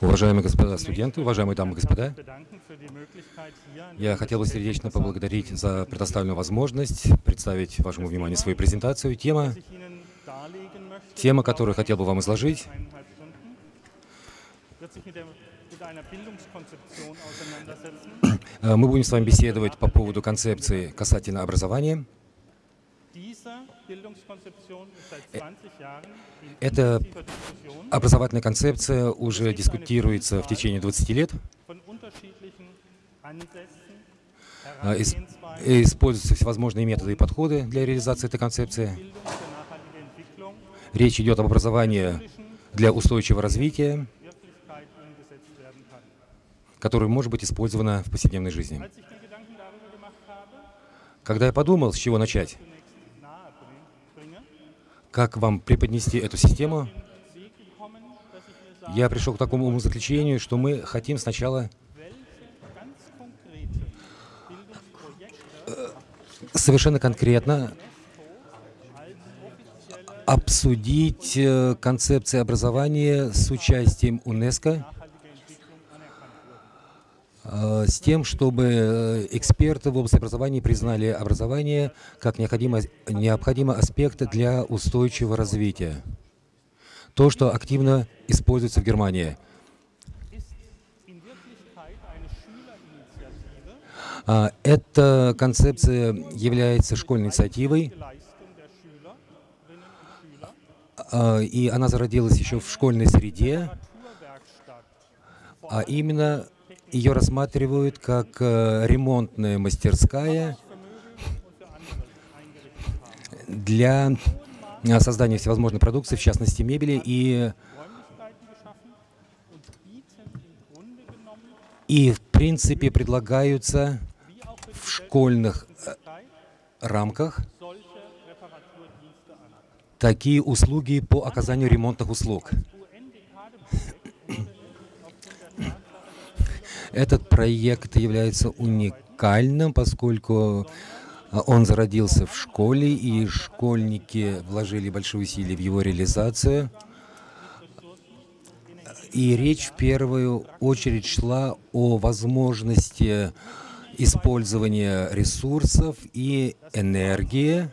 Уважаемые господа студенты, уважаемые дамы и господа, я хотел бы сердечно поблагодарить за предоставленную возможность представить вашему вниманию свою презентацию. Тема, тема, которую хотел бы вам изложить, мы будем с вами беседовать по поводу концепции касательно образования. Эта образовательная концепция уже дискутируется в течение 20 лет. А, используются всевозможные методы и подходы для реализации этой концепции. Речь идет об образовании для устойчивого развития, которое может быть использовано в повседневной жизни. Когда я подумал, с чего начать, как вам преподнести эту систему, я пришел к такому умозаключению, что мы хотим сначала э, совершенно конкретно обсудить э, концепции образования с участием УНЕСКО, э, с тем, чтобы эксперты в области образования признали образование как необходимый, необходимый аспект для устойчивого развития. То, что активно используется в Германии. А, эта концепция является школьной инициативой, а, и она зародилась еще в школьной среде, а именно ее рассматривают как э, ремонтная мастерская для Э, создание всевозможной продукции, в частности мебели, и, и в принципе предлагаются в школьных э, рамках такие услуги по оказанию ремонтных услуг. Этот проект является уникальным, поскольку а он зародился в школе, и школьники вложили большие усилия в его реализацию. И речь в первую очередь шла о возможности использования ресурсов и энергии.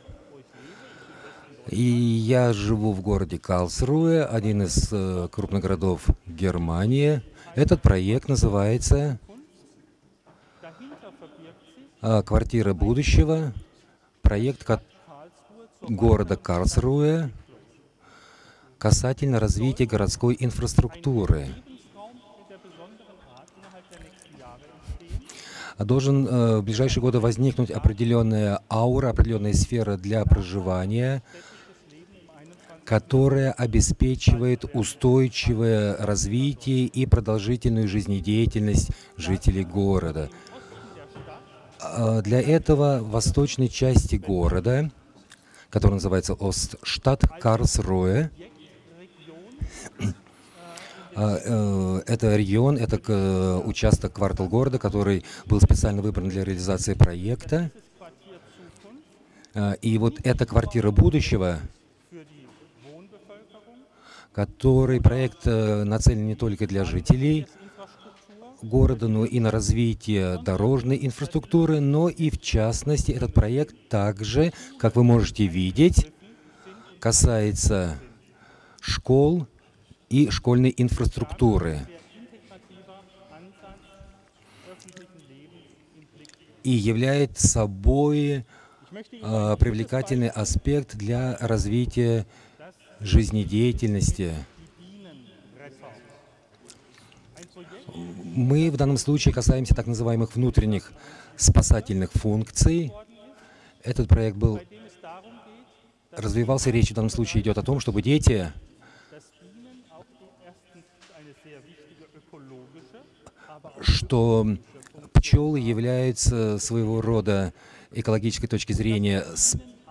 И я живу в городе Калсруэ, один из э, крупных городов Германии. Этот проект называется а, «Квартира будущего», проект города Карлсруэ касательно развития городской инфраструктуры. Должен э, в ближайшие годы возникнуть определенная аура, определенная сфера для проживания, которая обеспечивает устойчивое развитие и продолжительную жизнедеятельность жителей города. А, для этого в восточной части города, который называется Остштадт Карлсруэ, а, это регион, это участок, квартал города, который был специально выбран для реализации проекта. А, и вот эта квартира будущего, который проект э, нацелен не только для жителей, города, но и на развитие дорожной инфраструктуры, но и в частности этот проект также, как вы можете видеть, касается школ и школьной инфраструктуры. И является собой э, привлекательный аспект для развития жизнедеятельности Мы в данном случае касаемся так называемых внутренних спасательных функций. Этот проект был развивался, речь в данном случае идет о том, чтобы дети что пчелы являются своего рода экологической точки зрения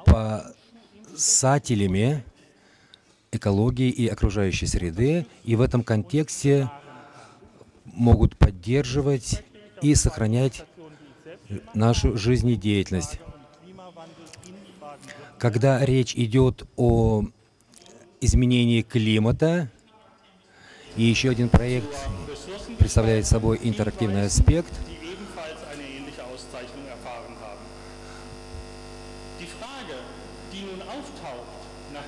спасателями экологии и окружающей среды, и в этом контексте могут поддерживать и сохранять нашу жизнедеятельность. Когда речь идет о изменения климата. И еще один проект представляет собой интерактивный аспект.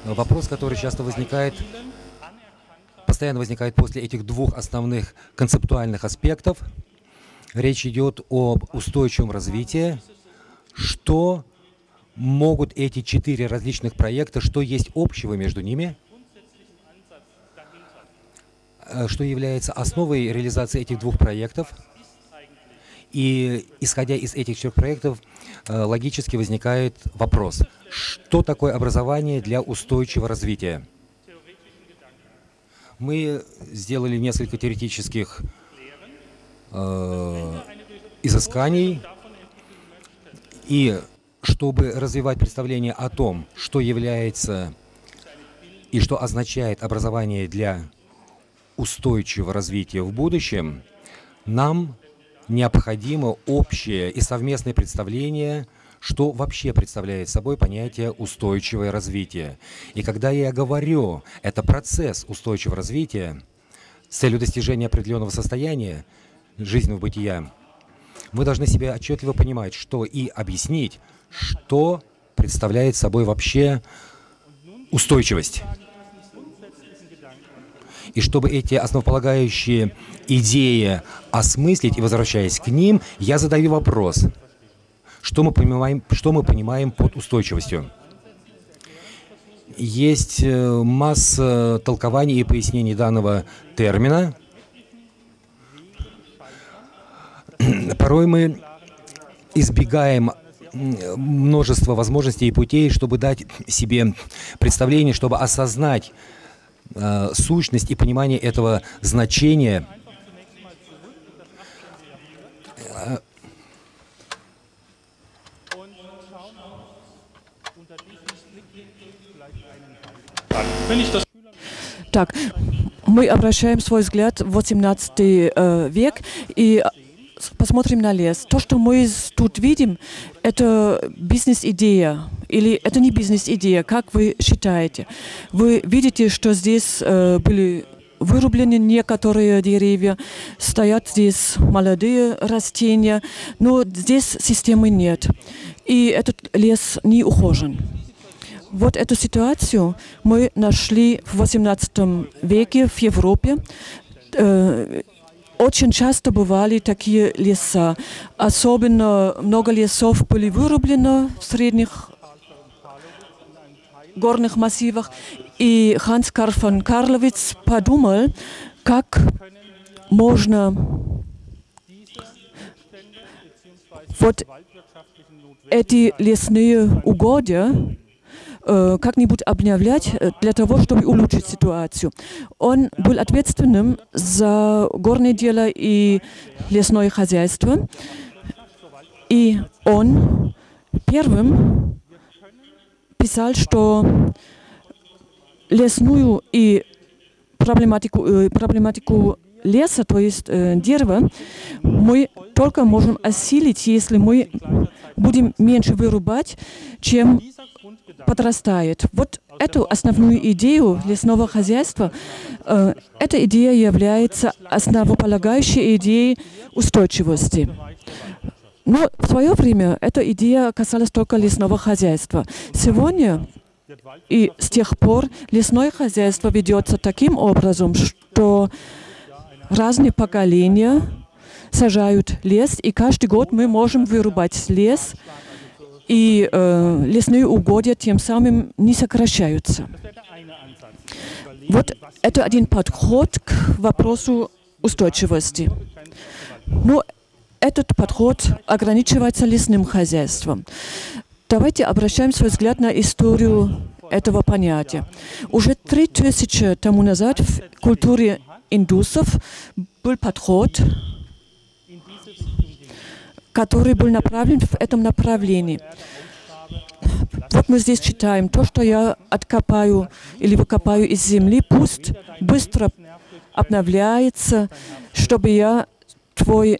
Вопрос, который часто возникает, постоянно возникает после этих двух основных концептуальных аспектов. Речь идет об устойчивом развитии. Что могут эти четыре различных проекта, что есть общего между ними? Э, что является основой реализации этих двух проектов. И исходя из этих четырех проектов, э, логически возникает вопрос, что такое образование для устойчивого развития? Мы сделали несколько теоретических э, изысканий, и чтобы развивать представление о том, что является и что означает образование для устойчивого развития в будущем, нам необходимо общее и совместное представление, что вообще представляет собой понятие устойчивое развитие. И когда я говорю, это процесс устойчивого развития с целью достижения определенного состояния жизненного бытия, мы должны себе отчетливо понимать, что и объяснить, что представляет собой вообще устойчивость. И чтобы эти основополагающие идеи осмыслить и возвращаясь к ним, я задаю вопрос, что мы понимаем, что мы понимаем под устойчивостью? Есть э, масса толкований и пояснений данного термина. Порой мы избегаем множество возможностей и путей, чтобы дать себе представление, чтобы осознать э, сущность и понимание этого значения. Так, мы обращаем свой взгляд в 18 э, век и посмотрим на лес. То, что мы тут видим, это бизнес-идея. Или это не бизнес-идея, как вы считаете? Вы видите, что здесь э, были вырублены некоторые деревья, стоят здесь молодые растения, но здесь системы нет. И этот лес не ухожен. Вот эту ситуацию мы нашли в XVIII веке в Европе. Э, очень часто бывали такие леса. Особенно много лесов были вырублено в средних горных массивах. И Ханс Карл фон Карловиц подумал, как можно вот эти лесные угодья как-нибудь обновлять э, для того, чтобы улучшить ситуацию. Он был ответственным за горное дело и лесное хозяйство. И он первым писал, что лесную и проблематику, э, проблематику леса, то есть э, дерева, мы только можем осилить, если мы будем меньше вырубать, чем подрастает. Вот эту основную идею лесного хозяйства, э, эта идея является основополагающей идеей устойчивости. Но в свое время эта идея касалась только лесного хозяйства. Сегодня и с тех пор лесное хозяйство ведется таким образом, что разные поколения сажают лес, и каждый год мы можем вырубать лес, и э, лесные угодья тем самым не сокращаются. Вот это один подход к вопросу устойчивости. Но этот подход ограничивается лесным хозяйством. Давайте обращаем свой взгляд на историю этого понятия. Уже три тысячи тому назад в культуре индусов был подход, который был направлен в этом направлении. Вот мы здесь читаем, то, что я откопаю или выкопаю из земли, пусть быстро обновляется, чтобы я твой,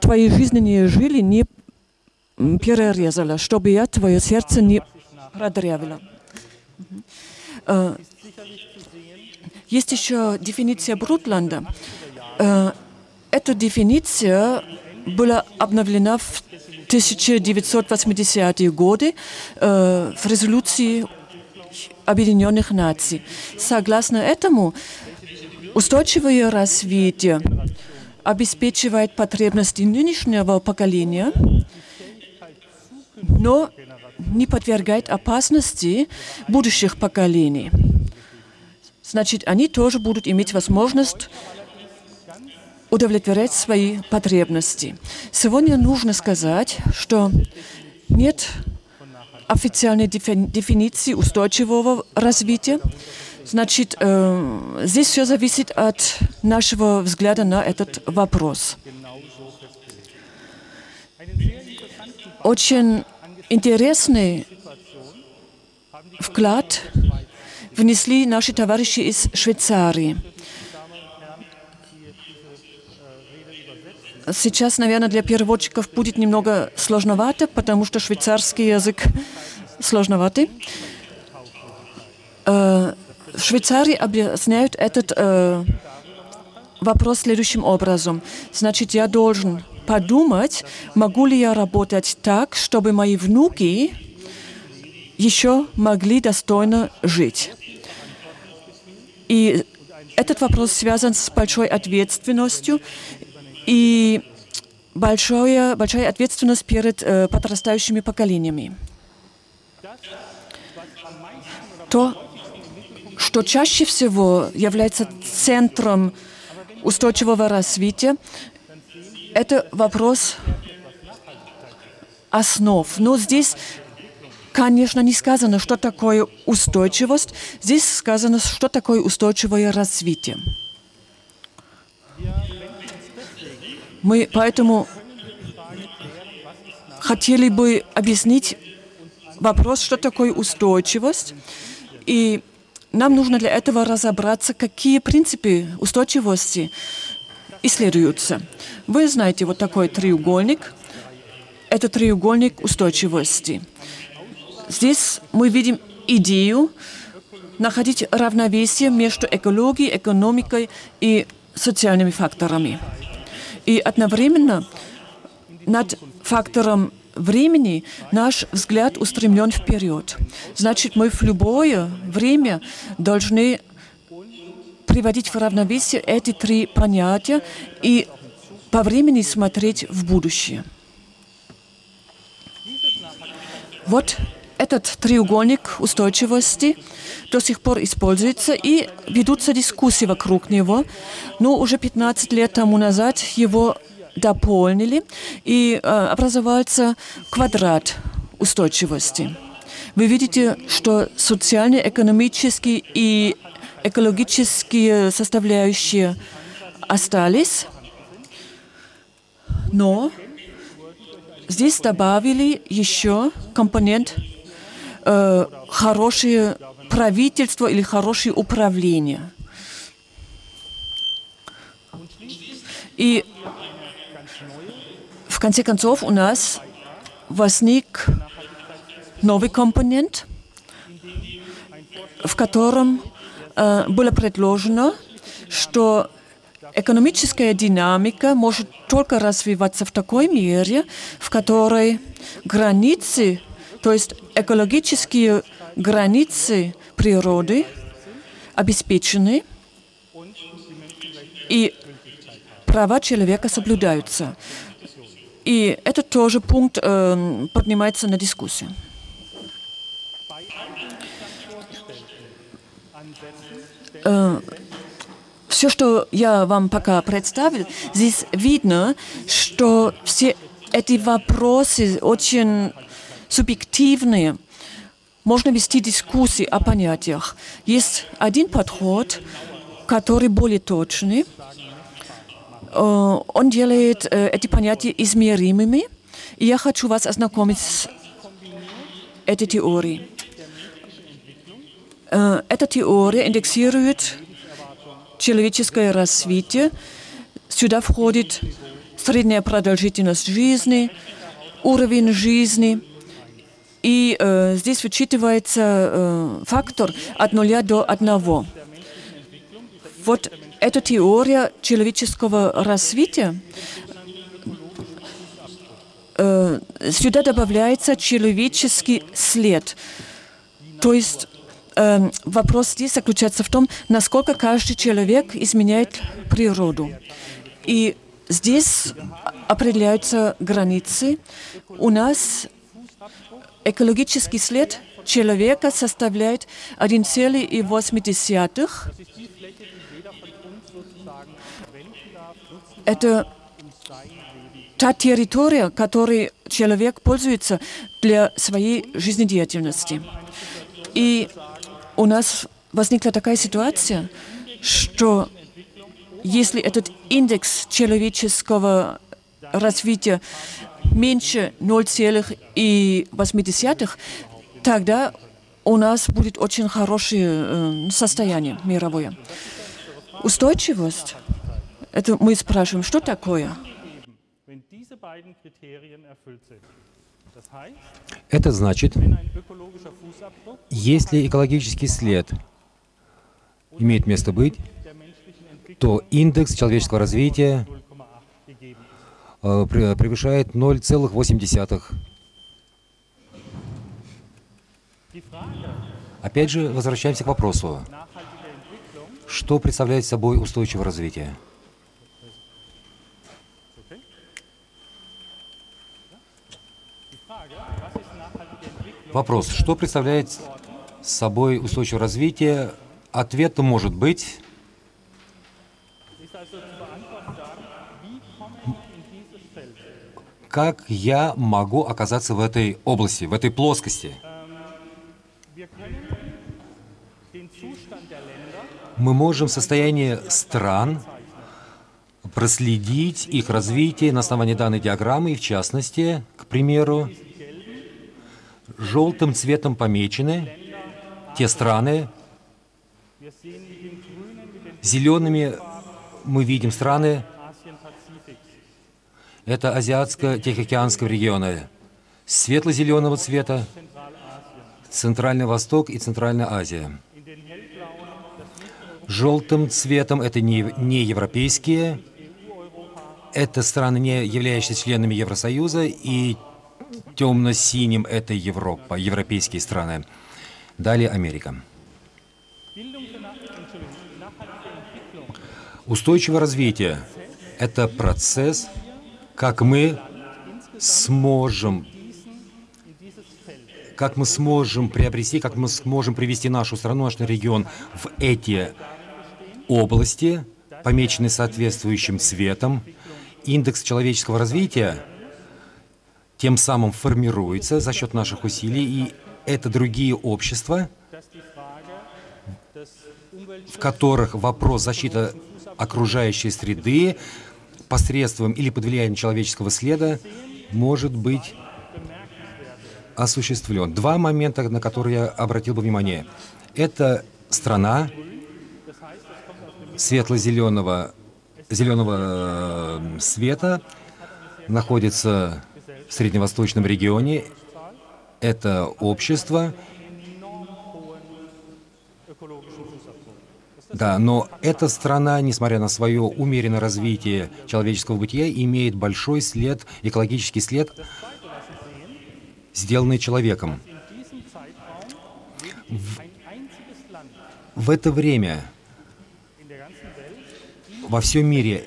твои жизненные жили не перерезала, чтобы я твое сердце не продрявила. Э, есть еще дефиниция Брутланда. Э, эта дефиниция была обновлена в 1980-е годы э, в резолюции Объединенных Наций. Согласно этому, устойчивое развитие обеспечивает потребности нынешнего поколения, но не подвергает опасности будущих поколений. Значит, они тоже будут иметь возможность удовлетворять свои потребности. Сегодня нужно сказать, что нет официальной дефиниции устойчивого развития. Значит, э, здесь все зависит от нашего взгляда на этот вопрос. Очень интересный вклад внесли наши товарищи из Швейцарии. Сейчас, наверное, для переводчиков будет немного сложновато, потому что швейцарский язык сложноватый. Э, в Швейцарии объясняют этот э, вопрос следующим образом. Значит, я должен подумать, могу ли я работать так, чтобы мои внуки еще могли достойно жить. И этот вопрос связан с большой ответственностью и большое, большая ответственность перед э, подрастающими поколениями. То, что чаще всего является центром устойчивого развития, это вопрос основ. Но здесь, конечно, не сказано, что такое устойчивость. Здесь сказано, что такое устойчивое развитие. Мы поэтому хотели бы объяснить вопрос, что такое устойчивость. И нам нужно для этого разобраться, какие принципы устойчивости исследуются. Вы знаете вот такой треугольник. Это треугольник устойчивости. Здесь мы видим идею находить равновесие между экологией, экономикой и социальными факторами. И одновременно над фактором времени наш взгляд устремлен вперед. Значит, мы в любое время должны приводить в равновесие эти три понятия и по времени смотреть в будущее. Вот этот треугольник устойчивости до сих пор используется и ведутся дискуссии вокруг него. Но уже 15 лет тому назад его дополнили и э, образовался квадрат устойчивости. Вы видите, что социальные, экономические и экологические составляющие остались, но здесь добавили еще компонент э, хорошее правительство или хорошее управление. И в конце концов у нас возник новый компонент, в котором э, было предложено, что экономическая динамика может только развиваться в такой мере, в которой границы, то есть экологические границы природы обеспечены и права человека соблюдаются. И этот тоже пункт э, поднимается на дискуссию. Э, все, что я вам пока представил, здесь видно, что все эти вопросы очень субъективные. Можно вести дискуссии о понятиях. Есть один подход, который более точный. Э, он делает э, эти понятия измеримыми. И я хочу вас ознакомить с этой теорией. Э, эта теория индексирует человеческое развитие. Сюда входит средняя продолжительность жизни, уровень жизни И э, здесь вычитывается э, фактор от нуля до одного. Вот эта теория человеческого развития, э, сюда добавляется человеческий след. То есть э, вопрос здесь заключается в том, насколько каждый человек изменяет природу. И здесь определяются границы. У нас экологический след человека составляет 1,8. Это та территория, которой человек пользуется для своей жизнедеятельности. И у нас возникла такая ситуация, что если этот индекс человеческого развития меньше 0,8, тогда у нас будет очень хорошее э, состояние мировое. Устойчивость, это мы спрашиваем, что такое? Это значит, если экологический след имеет место быть, то индекс человеческого развития 0,8 gegeben ist. э, пре- превышает 0,8. Die Frage Опять же, возвращаемся к вопросу, что представляет собой устойчивое развитие? Вопрос, что представляет собой устойчивое развитие? Ответ может быть, как я могу оказаться в этой области, в этой плоскости? Мы можем состояние стран проследить их развитие на основании данной диаграммы, и в частности, к примеру, желтым цветом помечены те страны, зелеными мы видим страны. Это Азиатско-Тихоокеанского региона, светло-зеленого цвета, Центральный Восток и Центральная Азия. Желтым цветом это не, не европейские, это страны, не являющиеся членами Евросоюза, и темно-синим это Европа, европейские страны. Далее Америка. Устойчивое развитие – это процесс, как мы сможем как мы сможем приобрести, как мы сможем привести нашу страну, наш регион в эти области, помеченные соответствующим цветом. Индекс человеческого развития тем самым формируется за счет наших усилий, и это другие общества, в которых вопрос защиты окружающей среды посредством или под влиянием человеческого следа может быть осуществлен. Два момента, на которые я обратил бы внимание. Это страна светло-зеленого зеленого э, света, находится в средневосточном регионе. Это общество, Да, но эта страна, несмотря на свое умеренное развитие человеческого бытия, имеет большой след, экологический след, сделанный человеком. Land В это время во всем мире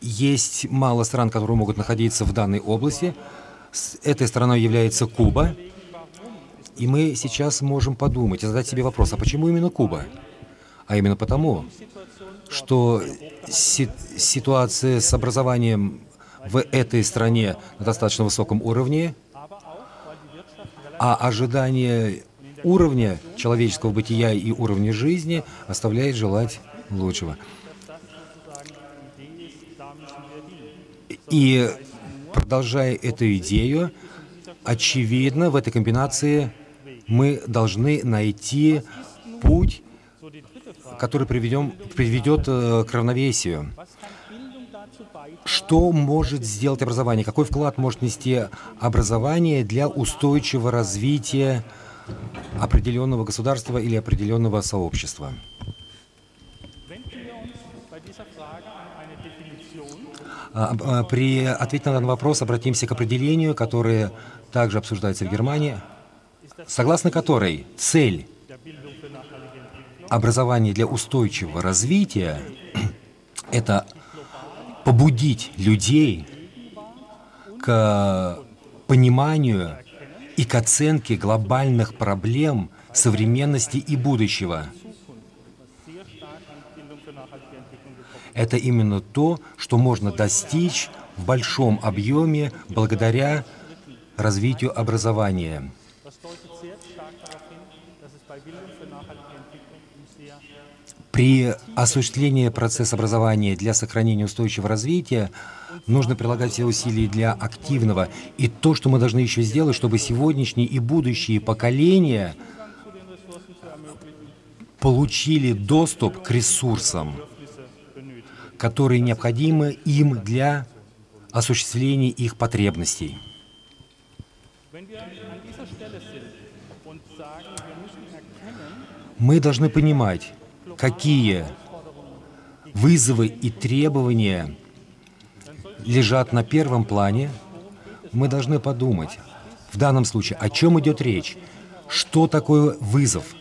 есть мало стран, которые могут находиться в данной области. С этой страной является Куба. И мы сейчас можем подумать и задать себе вопрос, а почему именно Куба? А именно потому, что си- ситуация с образованием в этой стране на достаточно высоком уровне, а ожидание уровня человеческого бытия и уровня жизни оставляет желать лучшего. И продолжая эту идею, очевидно, в этой комбинации мы должны найти путь, который приведем, приведет э, к равновесию. Что может сделать образование, какой вклад может нести образование для устойчивого развития определенного государства или определенного сообщества. А, а, при ответе на данный вопрос обратимся к определению, которое также обсуждается в Германии, согласно которой цель образования для устойчивого развития — это побудить людей к пониманию и к оценке глобальных проблем современности и будущего. Это именно то, что можно достичь в большом объеме благодаря развитию образования. При осуществлении процесса образования для сохранения устойчивого развития нужно прилагать все усилия для активного. И то, что мы должны еще сделать, чтобы сегодняшние и будущие поколения получили доступ к ресурсам, которые необходимы им для осуществления их потребностей. Мы должны понимать, какие вызовы и требования лежат на первом плане, мы должны подумать, в данном случае, о чем идет речь, что такое вызов,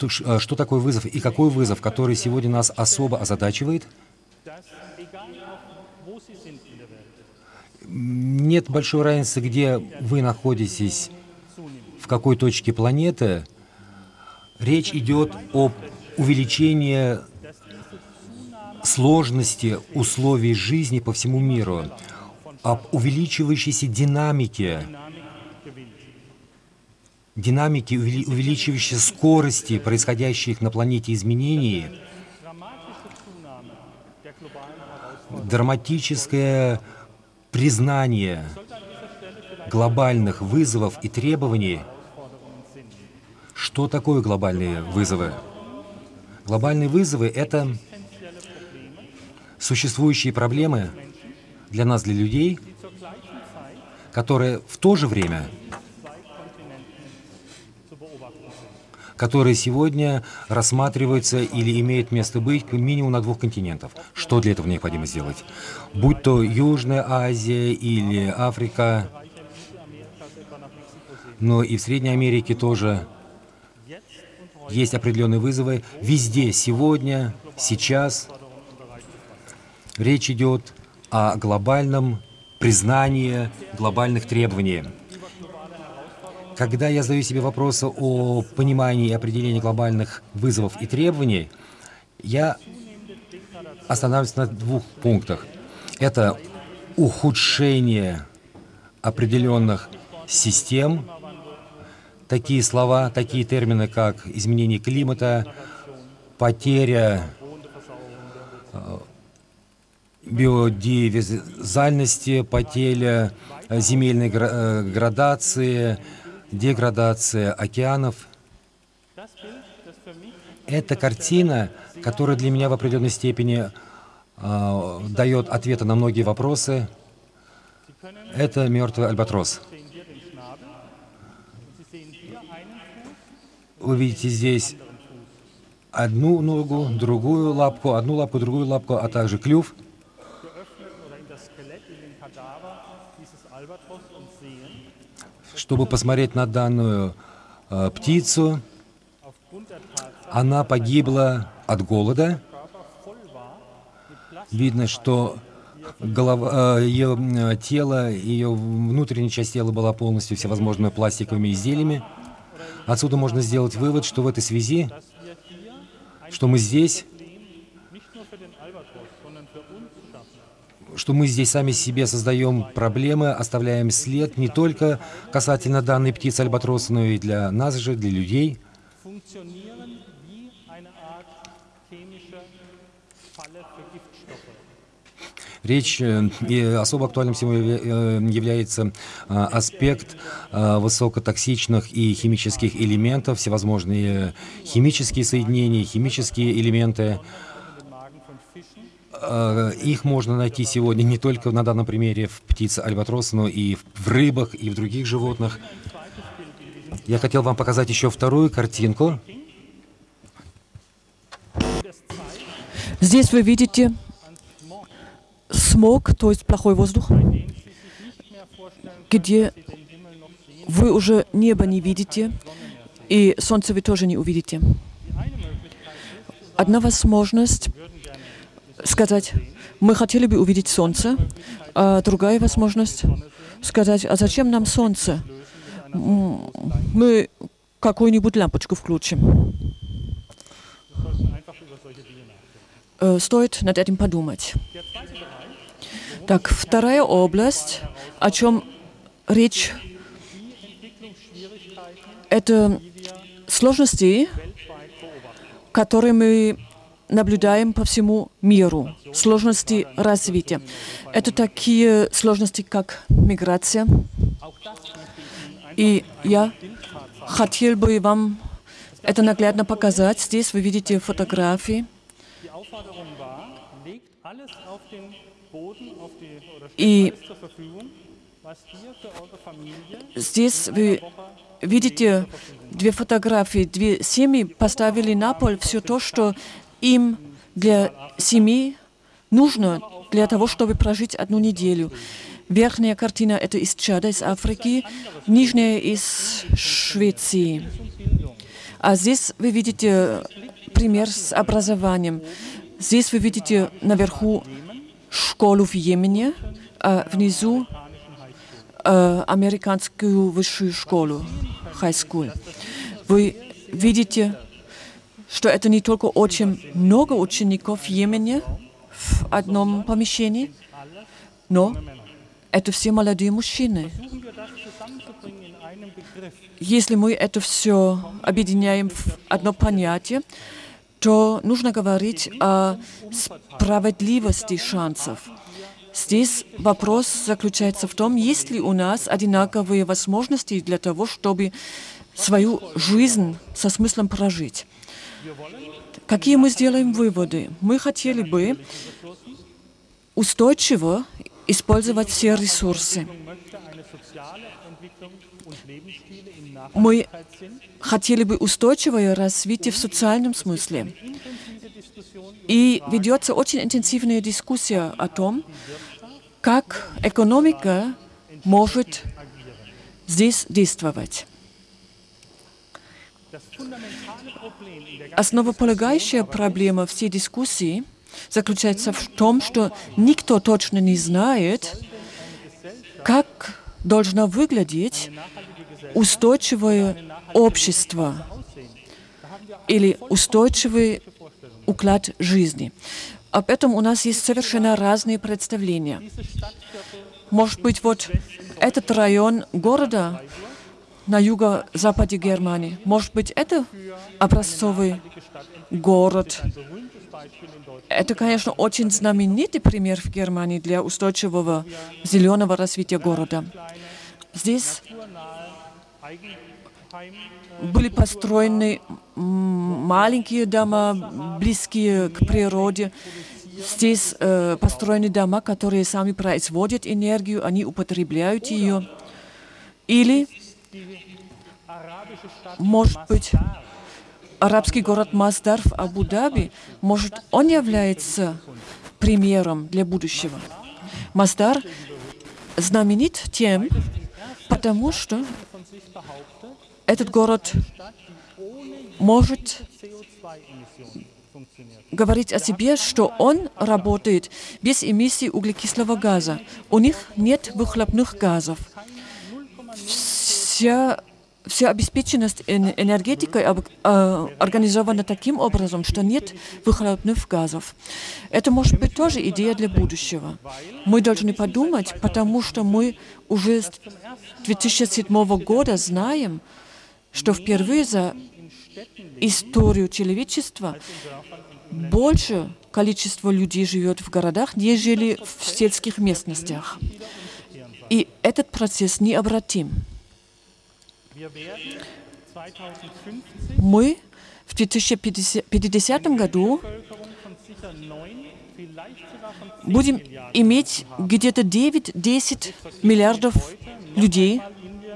э, что такое вызов и какой вызов, который сегодня нас особо озадачивает. Нет большой разницы, где вы находитесь, в какой точке планеты. Речь идет об увеличении сложности условий жизни по всему миру, об увеличивающейся динамике, динамике, увеличивающейся скорости происходящих на планете изменений, драматическое признание глобальных вызовов и требований. Что такое глобальные вызовы? Глобальные вызовы — это существующие проблемы для нас, для людей, которые в то же время, которые сегодня рассматриваются или имеют место быть минимум на двух континентах. Что для этого необходимо сделать? Будь то Южная Азия или Африка, но и в Средней Америке тоже есть определенные вызовы. Везде сегодня, сейчас Речь идет о глобальном признании глобальных требований. Когда я задаю себе вопросы о понимании и определении глобальных вызовов и требований, я останавливаюсь на двух пунктах. Это ухудшение определенных систем, такие слова, такие термины, как изменение климата, потеря э, биодивизальности, потеря э, земельной э, градации, деградация океанов. Это картина, которая для меня в определенной степени дает ответы на многие вопросы. Это мертвый альбатрос. Вы видите здесь одну ногу, другую лапку, одну лапку, другую лапку, а также клюв. чтобы посмотреть на данную э, птицу. Она погибла от голода. Видно, что голова, э, ее э, тело, ее внутренняя часть тела была полностью всевозможными пластиковыми изделиями. Отсюда можно сделать вывод, что в этой связи, что мы здесь что мы здесь сами себе создаем проблемы, оставляем след не только касательно данной птицы альбатроса, но и для нас же, для людей. Речь э, и особо актуальным сегодня э, является э, аспект высокотоксичных и химических элементов, всевозможные химические соединения, химические элементы, Э, их можно найти сегодня не только на данном примере в птице альбатроса, но и в рыбах, и в других животных. Я хотел вам показать еще вторую картинку. Здесь вы видите смог, то есть плохой воздух, где вы уже небо не видите, и солнце вы тоже не увидите. Одна возможность сказать, мы хотели бы увидеть солнце, а другая возможность сказать, а зачем нам солнце? Мы какую-нибудь лампочку включим. Э, стоит над этим подумать. Так, вторая область, о чем речь, это сложности, которые мы наблюдаем по всему миру, сложности развития. Это такие сложности, как миграция. И я хотел бы вам это наглядно показать. Здесь вы видите фотографии. И здесь вы видите две фотографии. Две семьи поставили на пол все то, что им для семьи нужно для того, чтобы прожить одну неделю. Верхняя картина – это из Чада, из Африки, нижняя – из Швеции. А здесь вы видите пример с образованием. Здесь вы видите наверху школу в Йемене, а внизу э, американскую высшую школу, high school. Вы видите, что это не только очень много учеников в Йемене в одном помещении, но это все молодые мужчины. Если мы это все объединяем в одно понятие, то нужно говорить о справедливости шансов. Здесь вопрос заключается в том, есть ли у нас одинаковые возможности для того, чтобы свою жизнь со смыслом прожить. Какие мы сделаем выводы? Мы хотели бы устойчиво использовать все ресурсы. Мы хотели бы устойчивое развитие в социальном смысле. И ведется очень интенсивная дискуссия о том, как экономика может здесь действовать. Основополагающая проблема всей дискуссии заключается в том, что никто точно не знает, как должно выглядеть устойчивое общество или устойчивый уклад жизни. Об этом у нас есть совершенно разные представления. Может быть, вот этот район города на юго-западе Германии, может быть, это образцовый город. Это, конечно, очень знаменитый пример в Германии для устойчивого зеленого развития города. Здесь были построены маленькие дома, близкие к природе. Здесь э, построены дома, которые сами производят энергию, они употребляют ее. Или, может быть, арабский город Масдар в Абу-Даби, может, он является примером для будущего. Масдар знаменит тем, потому что этот город может говорить о себе, что он работает без эмиссии углекислого газа. У них нет выхлопных газов. Вся, вся обеспеченность энергетикой э, организована таким образом, что нет выхлопных газов. Это может быть тоже идея для будущего. Мы должны подумать, потому что мы уже с 2007 года знаем, что впервые за историю человечества больше количество людей живет в городах, нежели в сельских местностях. И этот процесс необратим. Мы в 2050 году будем иметь где-то 9-10 миллиардов людей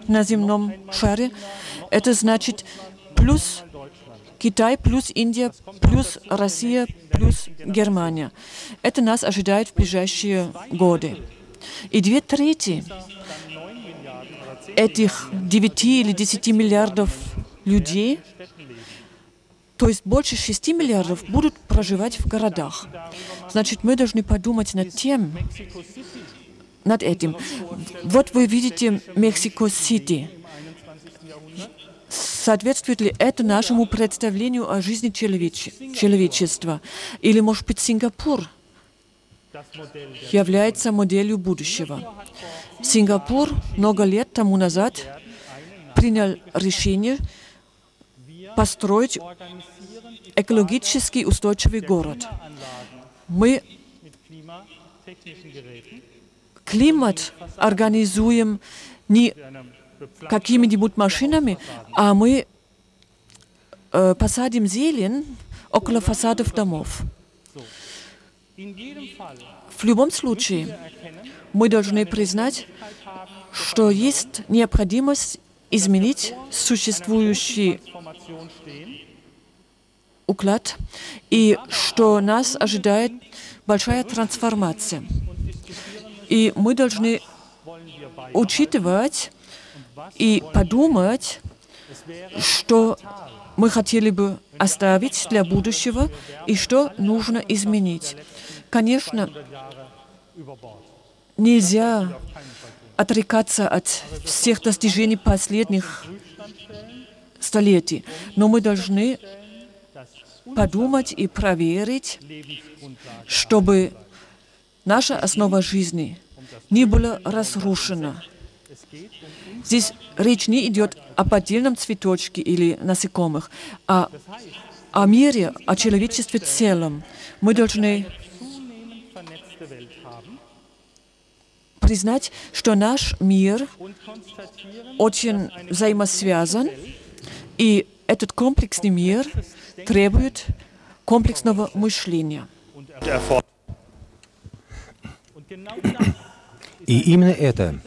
на земном шаре. Это значит плюс Китай, плюс Индия, плюс Россия, плюс Германия. Это нас ожидает в ближайшие годы. И две трети этих 9 или 10 миллиардов людей, то есть больше 6 миллиардов, будут проживать в городах. Значит, мы должны подумать над тем, над этим. Вот вы видите Мексико-Сити. Соответствует ли это нашему представлению о жизни человеч человечества? Или, может быть, Сингапур является моделью будущего? Сингапур много лет тому назад принял решение построить экологически устойчивый город. Мы климат организуем не какими-нибудь машинами, а мы э, посадим зелень около фасадов домов. В любом случае, мы должны признать, что есть необходимость изменить существующий уклад и что нас ожидает большая трансформация. И мы должны учитывать и подумать, что мы хотели бы оставить для будущего и что нужно изменить. Конечно, нельзя отрекаться от всех достижений последних столетий, но мы должны подумать и проверить, чтобы наша основа жизни не была разрушена. Здесь речь не идет об отдельном цветочке или насекомых, а о мире, о человечестве в целом. Мы должны признать, что наш мир очень взаимосвязан, и этот комплексный мир требует комплексного мышления. И именно это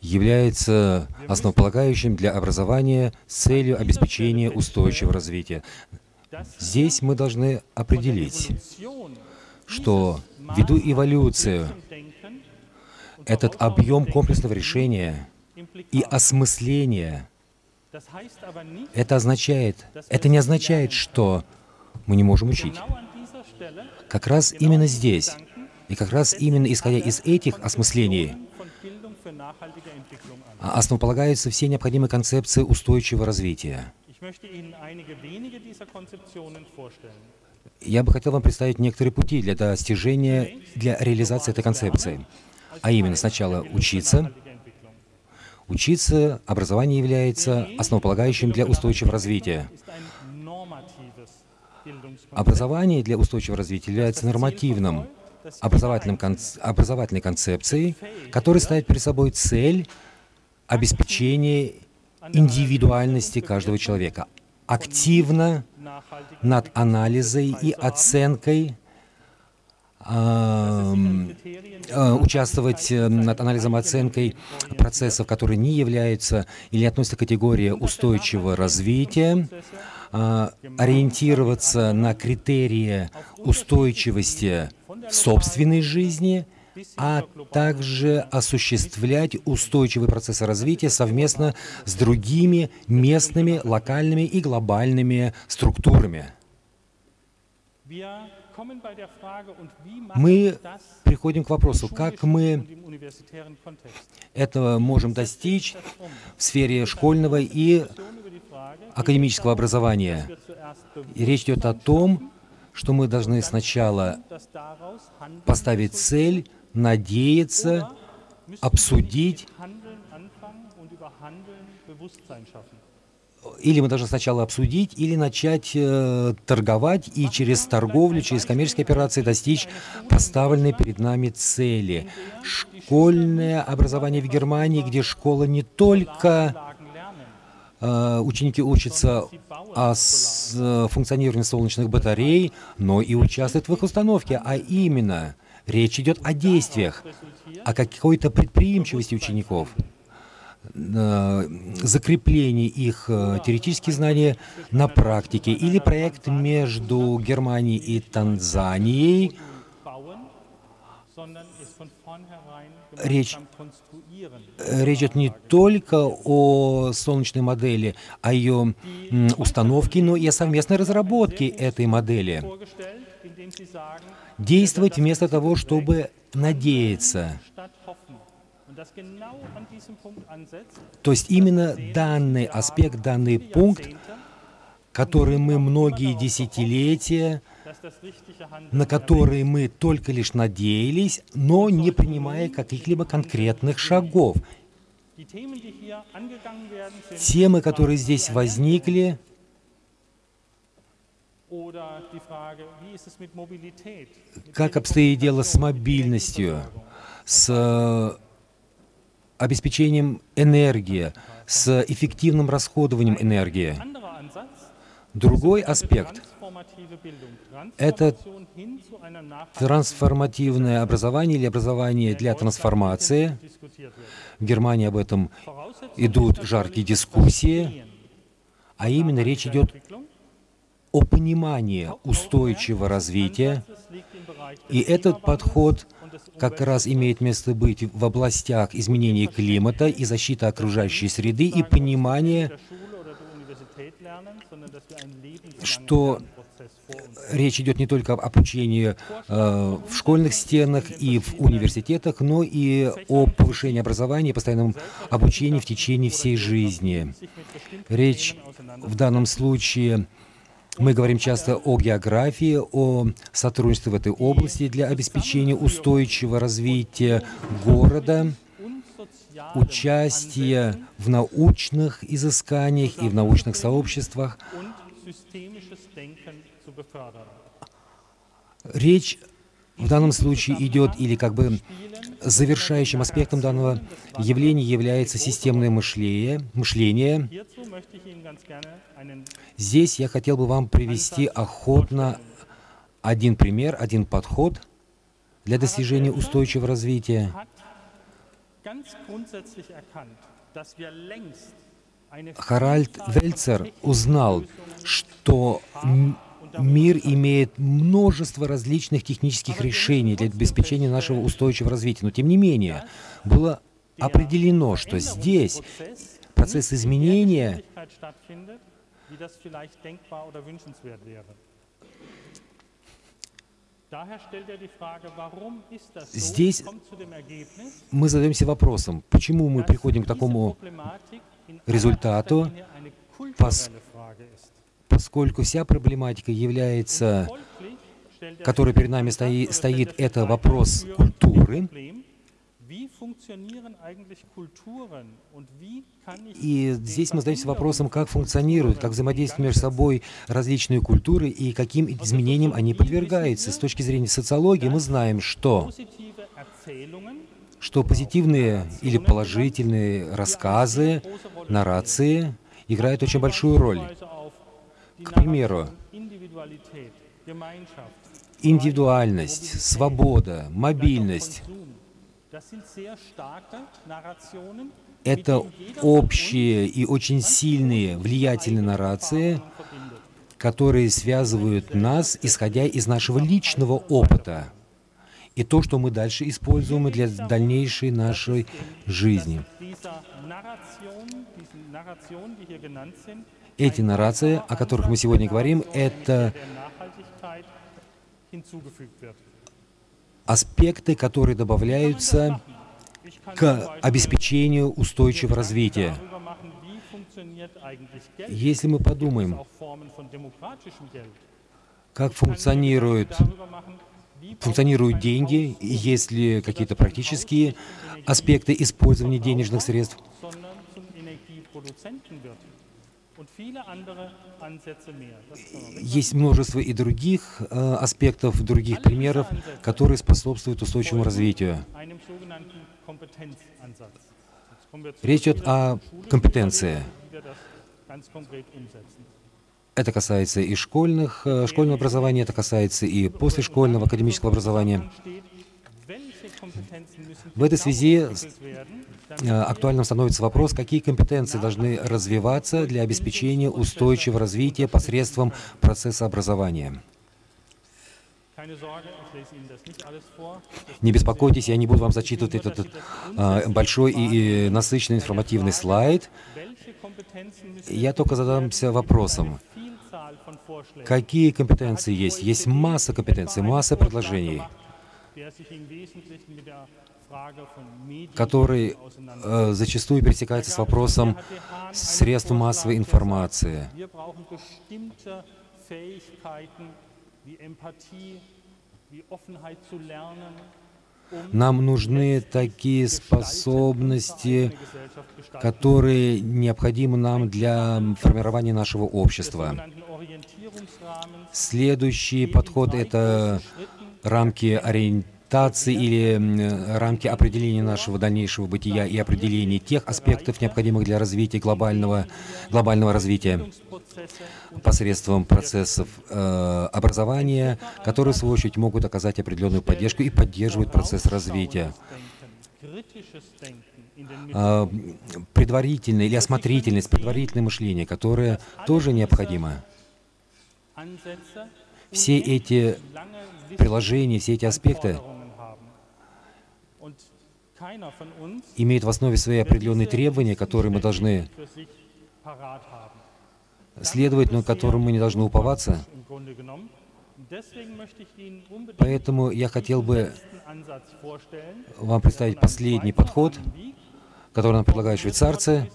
является основополагающим для образования с целью обеспечения устойчивого развития. Здесь мы должны определить, что ввиду эволюции этот объем комплексного решения и осмысления, это означает, это не означает, что мы не можем учить. Как раз именно здесь, и как раз именно исходя из этих осмыслений, основополагаются все необходимые концепции устойчивого развития. Я бы хотел вам представить некоторые пути для достижения, для реализации этой концепции. А именно, сначала учиться. Учиться, образование является основополагающим для устойчивого развития. Образование для устойчивого развития является нормативным, образовательным, образовательной концепцией, которая ставит перед собой цель обеспечения индивидуальности каждого человека, активно над анализой и оценкой э, э, участвовать над анализом и оценкой процессов, которые не являются или относятся к категории устойчивого развития, э, ориентироваться на критерии устойчивости собственной жизни – а также осуществлять устойчивый процесс развития совместно с другими местными, локальными и глобальными структурами. Мы приходим к вопросу, как мы этого можем достичь в сфере школьного и академического образования. И речь идет о том, что мы должны сначала поставить цель надеяться, обсудить, или мы должны сначала обсудить, или начать э, торговать и через торговлю, через коммерческие операции достичь поставленной перед нами цели. Школьное образование в Германии, где школа не только ученики учатся о с, функционировании солнечных батарей, но и участвуют в их установке, а именно речь идет о действиях, о какой-то предприимчивости учеников закреплении их э, теоретических знаний на практике или проект между Германией и Танзанией. Речь, речь идет не только о солнечной модели, о ее установке, но и о совместной разработке этой модели. Действовать вместо того, чтобы надеяться. То есть именно данный аспект, данный пункт, который мы многие десятилетия, на который мы только лишь надеялись, но не принимая каких-либо конкретных шагов. Темы, которые здесь возникли, как обстоит дело с мобильностью, с обеспечением энергии, с эффективным расходованием энергии. Другой аспект — это трансформативное образование или образование для трансформации. В Германии об этом идут жаркие дискуссии, а именно речь идет о понимании устойчивого развития, и этот подход — как раз имеет место быть в областях изменения климата и защиты окружающей среды и понимания, что речь идет не только об обучении э, в школьных стенах и в университетах, но и о повышении образования и постоянном обучении в течение всей жизни. Речь в данном случае мы говорим часто о географии, о сотрудничестве в этой области для обеспечения устойчивого развития города, участия в научных изысканиях и в научных сообществах. Речь в данном случае идет или как бы завершающим аспектом данного явления является системное мышление. Здесь я хотел бы вам привести охотно один пример, один подход для достижения устойчивого развития. Харальд Вельцер узнал, что мир имеет множество различных технических решений для обеспечения нашего устойчивого развития. Но тем не менее, было определено, что здесь процесс изменения Здесь мы задаемся вопросом, почему мы приходим к такому результату, поскольку вся проблематика является, которая перед нами стои, стоит, это вопрос культуры. И здесь мы задаемся вопросом, как функционируют, как взаимодействуют между собой различные культуры и каким изменениям они подвергаются. С точки зрения социологии мы знаем, что что позитивные или положительные рассказы, нарации играют очень большую роль. К примеру, индивидуальность, свобода, мобильность — это общие и очень сильные, влиятельные нарации, которые связывают нас, исходя из нашего личного опыта и то, что мы дальше используем для дальнейшей нашей жизни эти нарации, о которых мы сегодня говорим, это аспекты, которые добавляются к обеспечению устойчивого развития. Если мы подумаем, как функционируют, функционируют деньги, есть ли какие-то практические аспекты использования денежных средств, есть множество и других э, аспектов, других примеров, которые способствуют устойчивому развитию. Речь идет о компетенции. Это касается и школьных, э, школьного образования, это касается и послешкольного академического образования. В этой связи э, актуальным становится вопрос, какие компетенции должны развиваться для обеспечения устойчивого развития посредством процесса образования. Не беспокойтесь, я не буду вам зачитывать этот э, большой и, и насыщенный информативный слайд. Я только задамся вопросом, какие компетенции есть? Есть масса компетенций, масса предложений, auseinandersetzt. э, зачастую пересекаются с вопросом средств массовой информации. Um Нам нужны такие способности, которые необходимы нам для формирования нашего общества. Следующий подход — это рамки ориентации или рамки определения нашего дальнейшего бытия и определения тех аспектов, необходимых для развития глобального, глобального развития посредством процессов э, образования, которые, в свою очередь, могут оказать определенную поддержку и поддерживают процесс развития. М, предварительное или осмотрительность, предварительное мышление, которое тоже необходимо. Все эти lange приложения, все эти аспекты имеют в основе свои определенные требования, которые мы должны следовать, но которым мы не должны уповаться. Поэтому я хотел бы вам представить последний подход, Wie который нам предлагают швейцарцы.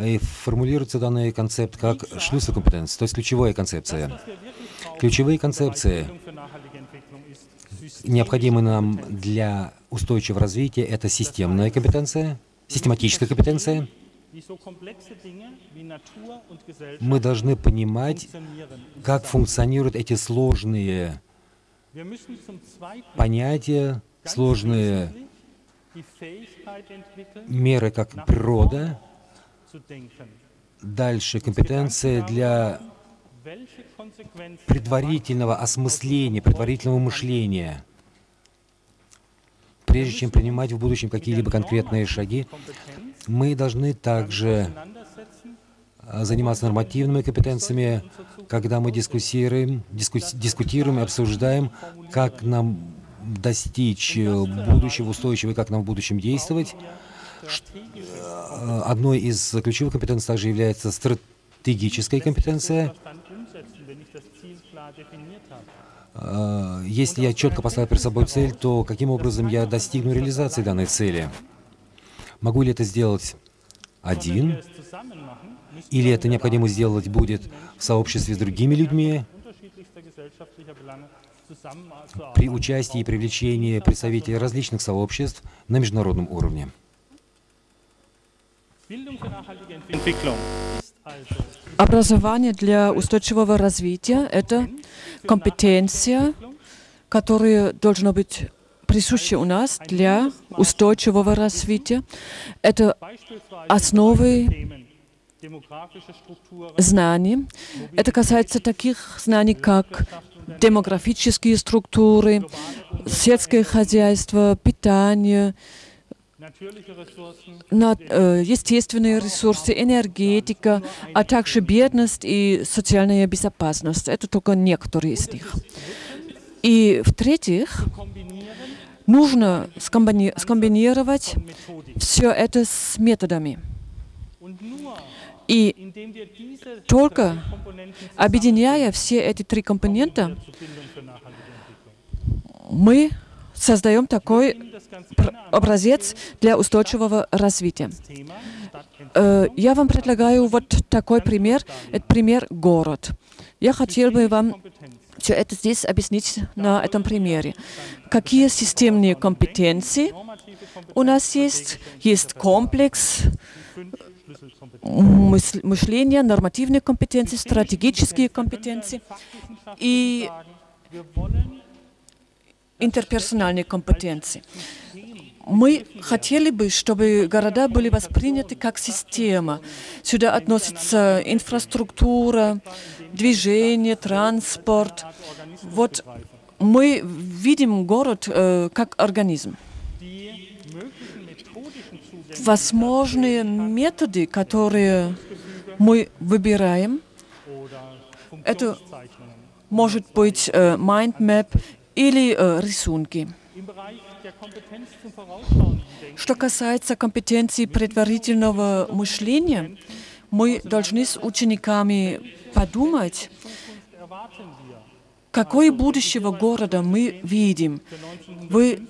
И формулируется данный концепт как шлюсокомпетенция, то есть ключевая концепция. Ключевые концепции, необходимые нам для устойчивого развития, это системная компетенция, систематическая компетенция. Мы должны понимать, как функционируют эти сложные понятия, сложные меры, как природа, дальше компетенция для предварительного осмысления, предварительного мышления. Прежде чем принимать в будущем какие-либо конкретные шаги, мы должны также а, заниматься нормативными компетенциями, когда мы дискуссируем, диску- дискутируем и обсуждаем, как нам достичь э, будущего устойчивого и как нам в будущем действовать. Э, Одной из ключевых компетенций также является стратегическая компетенция. Э, Если я четко поставил перед собой цель, то каким образом я достигну реализации данной цели? Могу ли это сделать один? Или это необходимо сделать будет в сообществе с другими людьми, при участии и привлечении представителей различных сообществ на международном уровне? Образование для устойчивого развития – это компетенция, которая должна быть присуща у нас для устойчивого развития. Это основы знаний. Это касается таких знаний, как демографические структуры, сельское хозяйство, питание, э, естественные ресурсы, энергетика, а также бедность и социальная безопасность. Это только некоторые из них. И в-третьих, нужно скомбини- скомбинировать все это с методами. И только объединяя все эти три компонента, мы создаем такой образец для устойчивого развития. Э, Я вам предлагаю вот такой пример. Это пример город. Я хотел бы вам все это здесь объяснить на этом примере. Какие системные компетенции у нас есть? Есть комплекс мышления, нормативные компетенции, стратегические компетенции. И sagen, wir wollen И интерперсональной компетенции. Мы хотели бы, чтобы города были восприняты как система. Сюда относится инфраструктура, движение, транспорт. Вот мы видим город э, как организм. Возможные методы, которые мы выбираем, это может быть э, mind map или э, рисунки. Что касается компетенции предварительного мышления, мы должны с учениками подумать, какое будущего города мы видим. Вы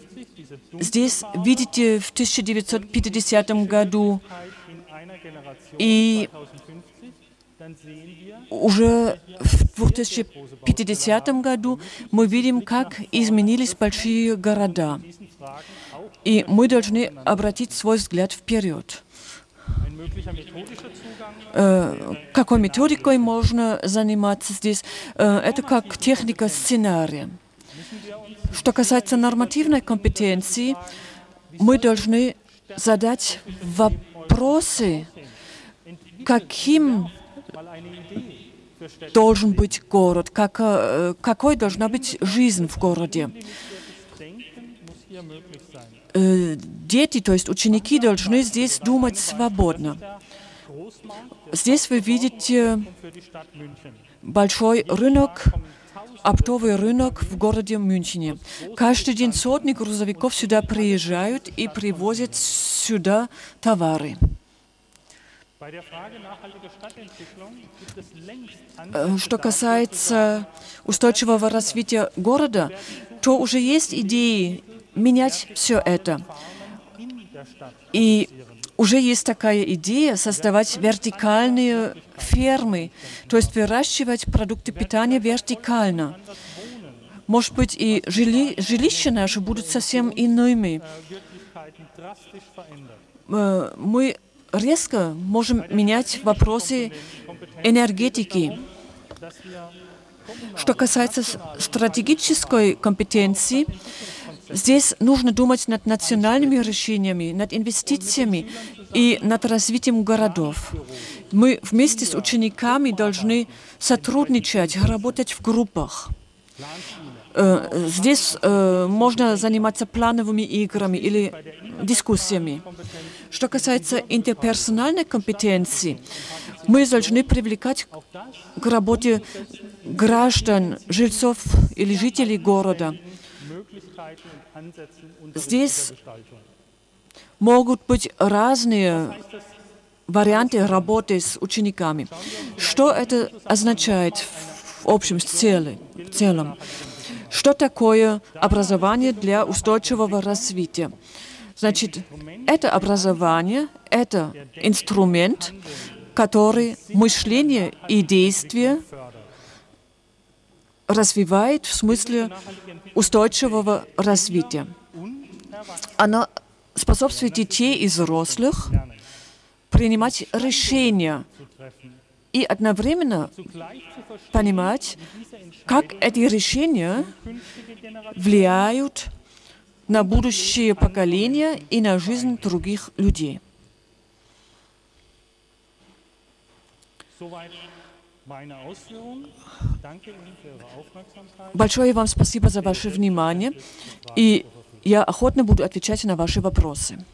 здесь видите в 1950 году и уже в 2050 году мы видим, как изменились большие города. И мы должны обратить свой взгляд вперед. Э, какой методикой можно заниматься здесь? Э, это как техника сценария. Что касается нормативной компетенции, мы должны задать вопросы, каким должен быть город, как, э, какой должна быть жизнь в городе. Э, дети, то есть ученики, должны здесь думать свободно. Здесь вы видите большой рынок, оптовый рынок в городе Мюнхене. Каждый день сотни грузовиков сюда приезжают и привозят сюда товары. Э, что касается устойчивого развития города, то уже есть идеи менять все это. И уже есть такая идея создавать вертикальные фермы, то есть выращивать продукты питания вертикально. Может быть, и жили, жилища наши будут совсем иными. Э, мы резко можем менять вопросы энергетики. Что касается стратегической компетенции, здесь нужно думать над национальными решениями, над инвестициями и над развитием городов. Мы вместе с учениками должны сотрудничать, работать в группах. Э, здесь э, можно заниматься плановыми играми или дискуссиями. Что касается интерперсональной компетенции, мы должны привлекать к работе граждан, жильцов или жителей города. Здесь могут быть разные варианты работы с учениками. Что это означает в общем целом? В целом? Что такое образование для устойчивого развития? Значит, это образование, это инструмент, который мышление и действие развивает в смысле устойчивого развития. Оно способствует детей и взрослых принимать решения и одновременно понимать, как эти решения влияют на будущее поколения и на жизнь других людей. Большое вам спасибо за ваше внимание, и я охотно буду отвечать на ваши вопросы.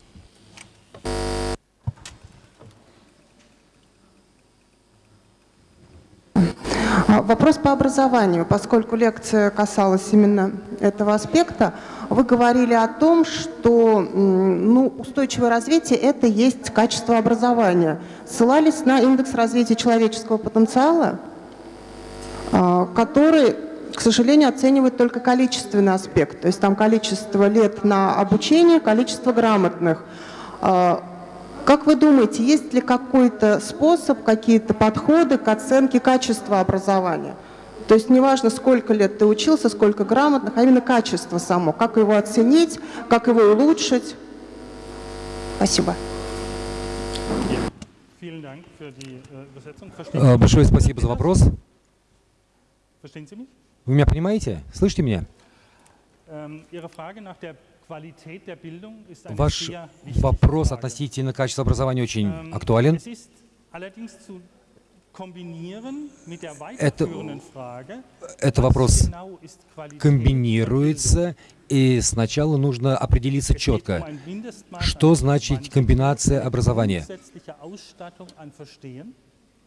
А, вопрос по образованию. Поскольку лекция касалась именно этого аспекта, вы говорили о том, что ну, устойчивое развитие – это есть качество образования. Ссылались на индекс развития человеческого потенциала, а, который, к сожалению, оценивает только количественный аспект. То есть там количество лет на обучение, количество грамотных. Как вы думаете, есть ли какой-то способ, какие-то подходы к оценке качества образования? То есть неважно, сколько лет ты учился, сколько грамотных, а именно качество само. Как его оценить, как его улучшить? Спасибо. Э, большое спасибо за вопрос. Вы меня понимаете? Слышите меня? Ähm, Ваш вопрос относительно качества образования очень Ähm, актуален. Это- Это вопрос комбинируется, и сначала нужно определиться четко, um что значит комбинация образования.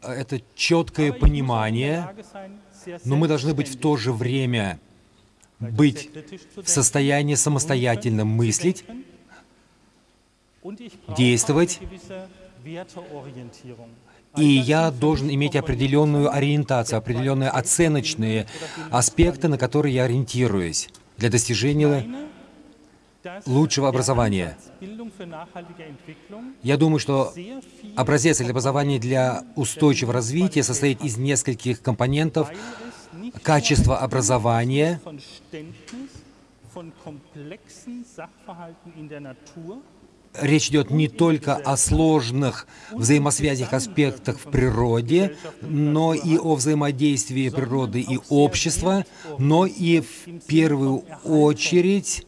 Это четкое понимание, но мы должны быть в то же время быть в состоянии самостоятельно мыслить, действовать. И я должен иметь определенную ориентацию, определенные оценочные аспекты, на которые я ориентируюсь для достижения лучшего образования. Я думаю, что образец для образования для устойчивого развития состоит из нескольких компонентов. Качество образования, Речь идет не только о сложных взаимосвязях, аспектах в природе, но и о взаимодействии природы и общества, но и в первую очередь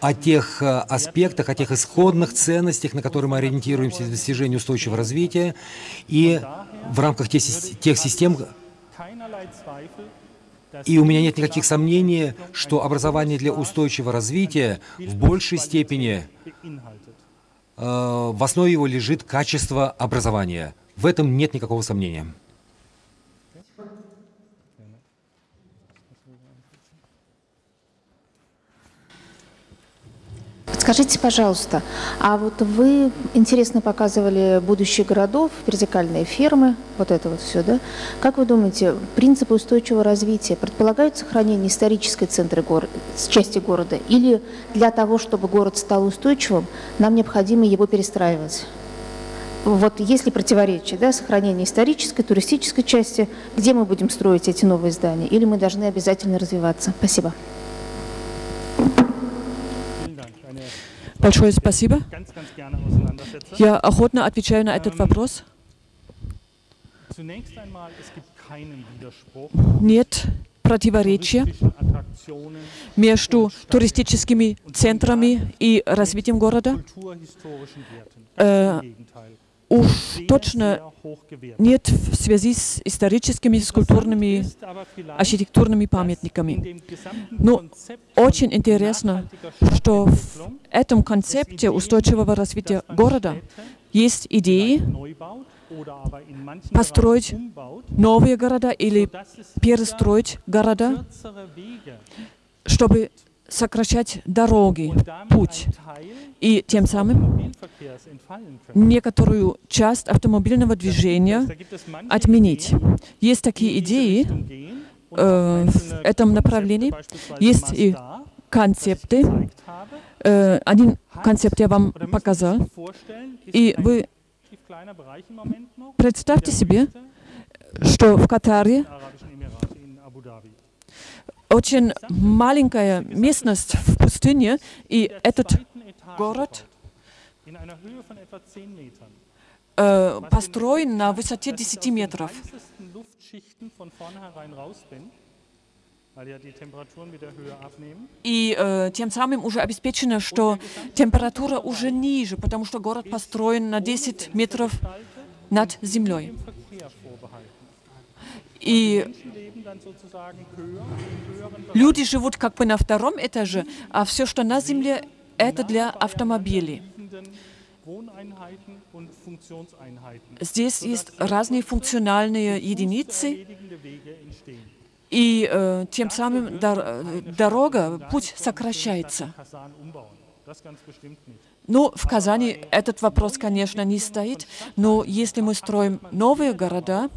о тех э, аспектах, о тех исходных ценностях, на которые мы ориентируемся для достижения устойчивого развития, и в рамках тех систем, и у меня нет никаких сомнений, что образование для устойчивого развития в большей степени э, в основе его лежит качество образования. В этом нет никакого сомнения. Скажите, пожалуйста, а вот вы интересно показывали будущее городов, вертикальные фермы, вот это вот все, да? Как вы думаете, принципы устойчивого развития предполагают сохранение исторической центры гор... части города? Или для того, чтобы город стал устойчивым, нам необходимо его перестраивать? Вот есть ли противоречие, да, сохранение исторической, туристической части, где мы будем строить эти новые здания, или мы должны обязательно развиваться? Спасибо. Большое спасибо. Я охотно отвечаю на этот вопрос. Нет противоречия между туристическими центрами и развитием города. Э, уж точно нет в связи с историческими, с культурными, архитектурными памятниками. Но очень интересно, что в этом концепте устойчивого развития города есть идеи построить новые города или перестроить города, чтобы сокращать дороги, путь, и тем самым некоторую часть автомобильного движения отменить. Есть такие идеи э, в этом направлении, есть и концепты. Э, один концепт я вам показал, и вы представьте себе, что в Катаре очень маленькая местность в пустыне, и этот город э, построен на высоте 10 метров. И э, тем самым уже обеспечено, что температура уже ниже, потому что город построен на 10 метров над землей. И люди живут как бы на втором этаже, а все, что на земле, это для автомобилей. Здесь есть разные функциональные единицы, и э, тем самым дор- э, дорога, путь сокращается. Ну, в Казани этот вопрос, конечно, не стоит, но если мы строим новые города,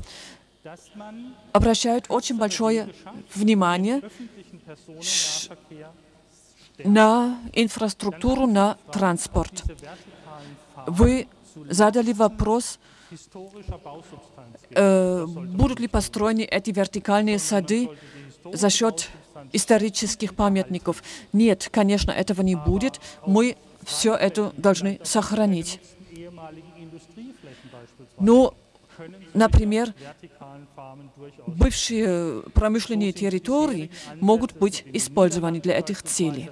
обращают очень большое внимание на инфраструктуру, на транспорт. Вы задали вопрос, э, будут ли построены эти вертикальные сады за счет исторических памятников. Нет, конечно, этого не будет. Мы все это должны сохранить. Но Например, бывшие промышленные территории могут быть использованы для этих целей.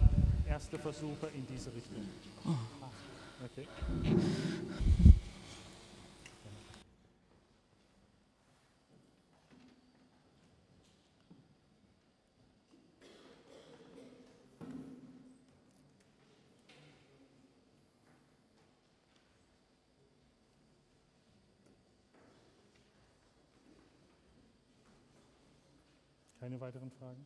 Keine weiteren Fragen?